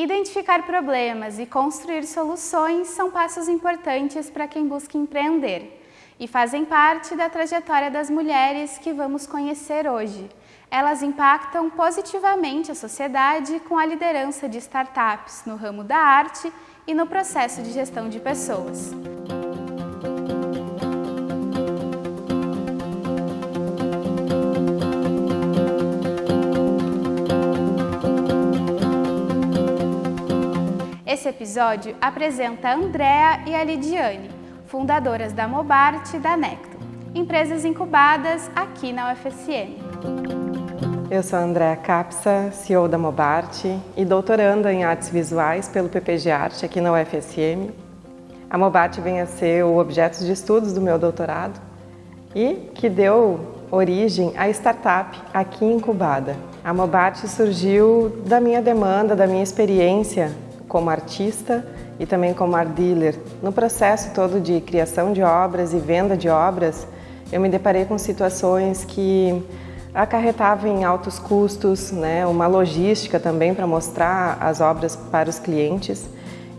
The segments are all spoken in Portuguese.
Identificar problemas e construir soluções são passos importantes para quem busca empreender e fazem parte da trajetória das mulheres que vamos conhecer hoje. Elas impactam positivamente a sociedade com a liderança de startups no ramo da arte e no processo de gestão de pessoas. Esse episódio apresenta a Andrea e a Lidiane, fundadoras da Mobart e da Necto, empresas incubadas aqui na UFSM. Eu sou a Andrea Capsa, CEO da Mobart e doutoranda em artes visuais pelo PPG Arte aqui na UFSM. A Mobart vem a ser o objeto de estudos do meu doutorado e que deu origem à startup aqui incubada. A Mobart surgiu da minha demanda, da minha experiência como artista e também como art dealer. No processo todo de criação de obras e venda de obras, eu me deparei com situações que acarretavam em altos custos, né, uma logística também para mostrar as obras para os clientes.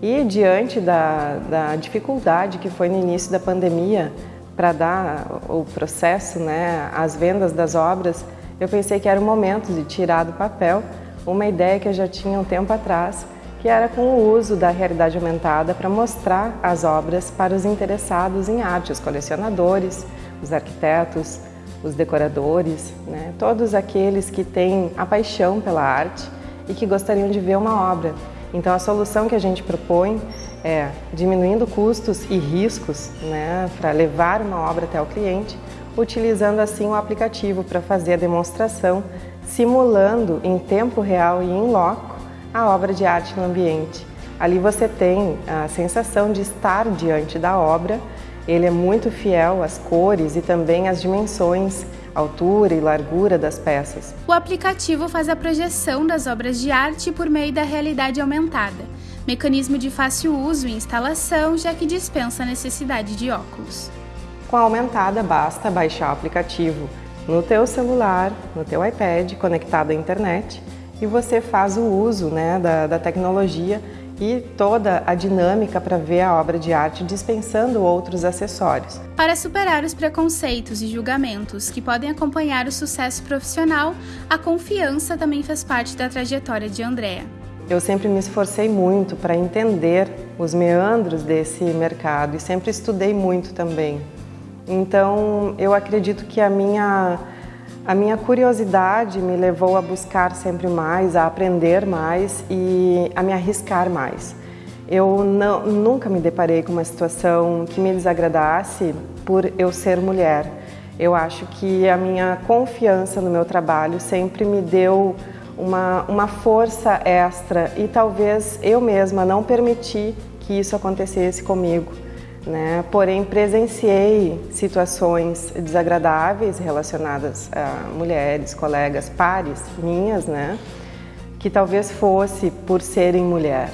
E diante da, da dificuldade que foi no início da pandemia para dar o processo, né, as vendas das obras, eu pensei que era o momento de tirar do papel uma ideia que eu já tinha um tempo atrás que era com o uso da realidade aumentada para mostrar as obras para os interessados em arte, os colecionadores, os arquitetos, os decoradores, né? todos aqueles que têm a paixão pela arte e que gostariam de ver uma obra. Então a solução que a gente propõe é diminuindo custos e riscos né, para levar uma obra até o cliente, utilizando assim o aplicativo para fazer a demonstração, simulando em tempo real e em loco a obra de arte no ambiente. Ali você tem a sensação de estar diante da obra, ele é muito fiel às cores e também às dimensões, altura e largura das peças. O aplicativo faz a projeção das obras de arte por meio da realidade aumentada, mecanismo de fácil uso e instalação, já que dispensa a necessidade de óculos. Com a aumentada, basta baixar o aplicativo no teu celular, no teu iPad, conectado à internet, e você faz o uso né, da, da tecnologia e toda a dinâmica para ver a obra de arte dispensando outros acessórios. Para superar os preconceitos e julgamentos que podem acompanhar o sucesso profissional, a confiança também faz parte da trajetória de Andrea. Eu sempre me esforcei muito para entender os meandros desse mercado e sempre estudei muito também. Então, eu acredito que a minha a minha curiosidade me levou a buscar sempre mais, a aprender mais e a me arriscar mais. Eu não, nunca me deparei com uma situação que me desagradasse por eu ser mulher. Eu acho que a minha confiança no meu trabalho sempre me deu uma, uma força extra e talvez eu mesma não permiti que isso acontecesse comigo né? porém presenciei situações desagradáveis relacionadas a mulheres, colegas, pares minhas, né? que talvez fosse por serem mulher.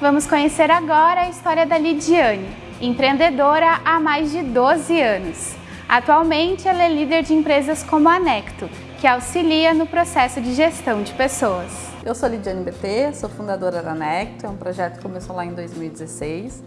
Vamos conhecer agora a história da Lidiane, empreendedora há mais de 12 anos. Atualmente, ela é líder de empresas como a Necto, que auxilia no processo de gestão de pessoas. Eu sou Lidiane BT, sou fundadora da Necto, é um projeto que começou lá em 2016.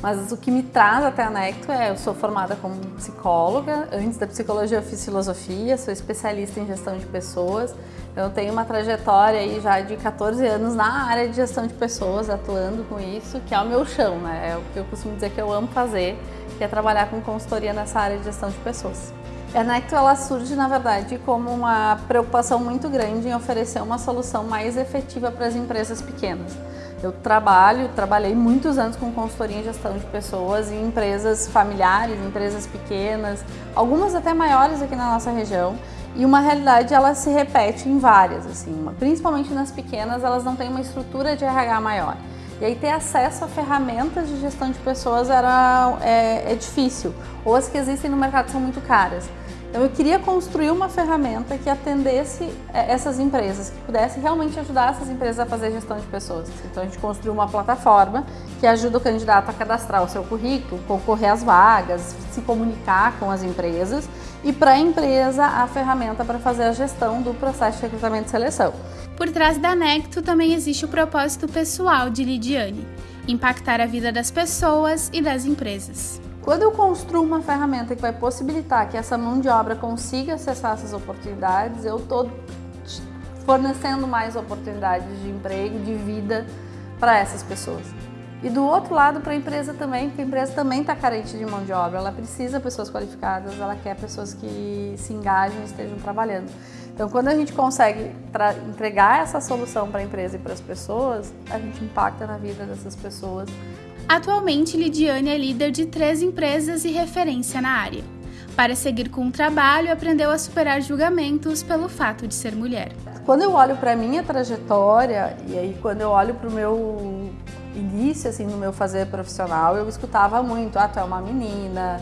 Mas o que me traz até a Necto é, eu sou formada como psicóloga, antes da psicologia eu fiz filosofia, sou especialista em gestão de pessoas, eu tenho uma trajetória aí já de 14 anos na área de gestão de pessoas, atuando com isso, que é o meu chão, né? É o que eu costumo dizer que eu amo fazer, que é trabalhar com consultoria nessa área de gestão de pessoas. A Necto ela surge, na verdade, como uma preocupação muito grande em oferecer uma solução mais efetiva para as empresas pequenas. Eu trabalho, trabalhei muitos anos com consultoria em gestão de pessoas em empresas familiares, empresas pequenas, algumas até maiores aqui na nossa região, e uma realidade ela se repete em várias, assim, principalmente nas pequenas, elas não têm uma estrutura de RH maior. E aí ter acesso a ferramentas de gestão de pessoas era, é, é difícil, ou as que existem no mercado são muito caras. Então eu queria construir uma ferramenta que atendesse é, essas empresas, que pudesse realmente ajudar essas empresas a fazer gestão de pessoas. Então a gente construiu uma plataforma que ajuda o candidato a cadastrar o seu currículo, concorrer às vagas, se comunicar com as empresas e para a empresa a ferramenta para fazer a gestão do processo de recrutamento e seleção. Por trás da Necto também existe o propósito pessoal de Lidiane, impactar a vida das pessoas e das empresas. Quando eu construo uma ferramenta que vai possibilitar que essa mão de obra consiga acessar essas oportunidades, eu estou fornecendo mais oportunidades de emprego, de vida para essas pessoas. E do outro lado, para a empresa também, porque a empresa também está carente de mão de obra, ela precisa de pessoas qualificadas, ela quer pessoas que se engajem e estejam trabalhando. Então, quando a gente consegue entregar essa solução para a empresa e para as pessoas, a gente impacta na vida dessas pessoas Atualmente, Lidiane é líder de três empresas e referência na área. Para seguir com o trabalho, aprendeu a superar julgamentos pelo fato de ser mulher. Quando eu olho para a minha trajetória e aí quando eu olho para o meu início assim no meu fazer profissional, eu escutava muito: "Ah, tu é uma menina,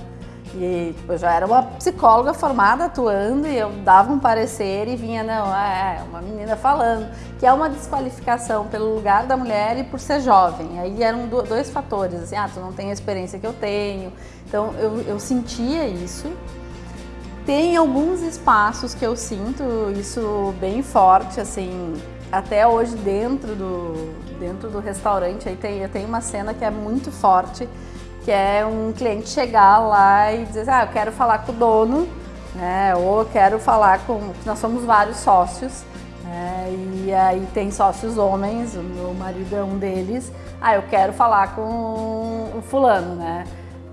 e tipo, eu já era uma psicóloga formada atuando e eu dava um parecer e vinha, não, é, é uma menina falando, que é uma desqualificação pelo lugar da mulher e por ser jovem. Aí eram dois fatores, assim, ah, tu não tem a experiência que eu tenho. Então eu, eu sentia isso. Tem alguns espaços que eu sinto isso bem forte, assim, até hoje dentro do, dentro do restaurante, aí tem, tem uma cena que é muito forte, que é um cliente chegar lá e dizer, ah, eu quero falar com o dono, né? Ou eu quero falar com. Nós somos vários sócios, né? E aí tem sócios homens, o meu marido é um deles. Ah, eu quero falar com o fulano, né?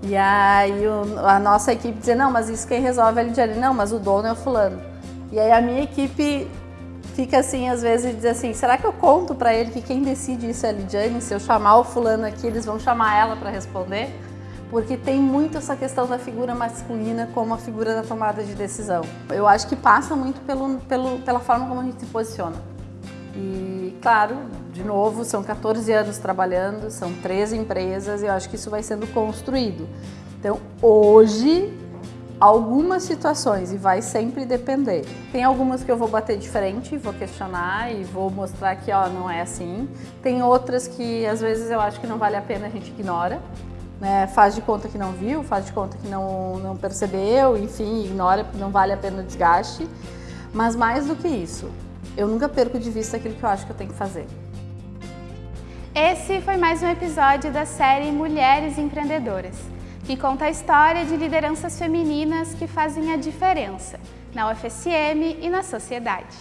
E aí o, a nossa equipe dizer, não, mas isso quem resolve é a Lidiane. Não, mas o dono é o fulano. E aí a minha equipe fica assim, às vezes, diz assim, será que eu conto para ele que quem decide isso é a Lidiane? Se eu chamar o fulano aqui, eles vão chamar ela para responder? Porque tem muito essa questão da figura masculina como a figura da tomada de decisão. Eu acho que passa muito pelo, pelo, pela forma como a gente se posiciona. E, claro, de novo, são 14 anos trabalhando, são três empresas e eu acho que isso vai sendo construído. Então, hoje, algumas situações, e vai sempre depender. Tem algumas que eu vou bater de frente, vou questionar e vou mostrar que ó, não é assim. Tem outras que às vezes eu acho que não vale a pena, a gente ignora. Né? Faz de conta que não viu, faz de conta que não, não percebeu, enfim, ignora porque não vale a pena o desgaste. Mas mais do que isso, eu nunca perco de vista aquilo que eu acho que eu tenho que fazer. Esse foi mais um episódio da série Mulheres Empreendedoras que conta a história de lideranças femininas que fazem a diferença na UFSM e na sociedade.